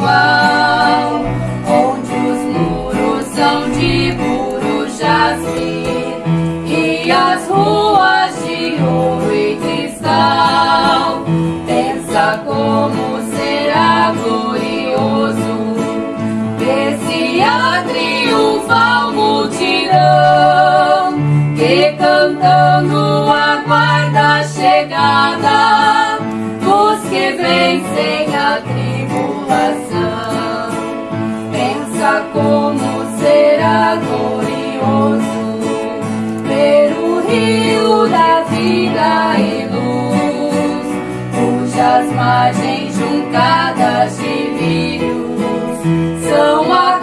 igual, onde os muros são de puro jasmim e as ruas de ouro e cristal. Pensa como será glorioso esse a triunfal multidão que cantando aguarda a chegada dos que vencem a como será glorioso. Ver o rio da vida e luz, cujas margens juncadas de lírios são a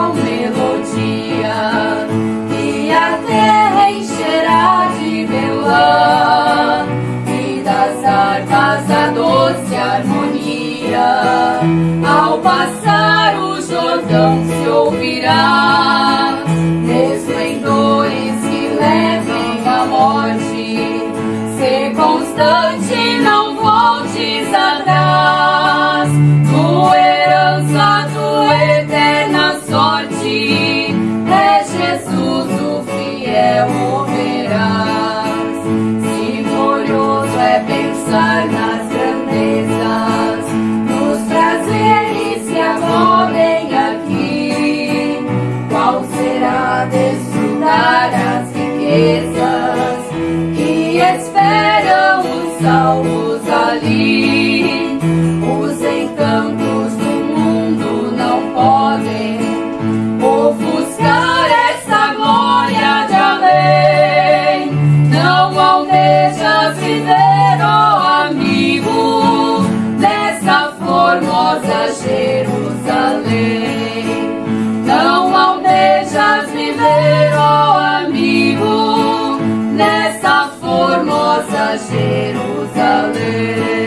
celestial melodia e a terra encherá de belã e das harpas a doce harmonia. Ao passar o Jordão se ouvirá esplendores que levem a morte. Ser constante, não voltes atrás. Que esperam os salvos ali? наш Єрусалим.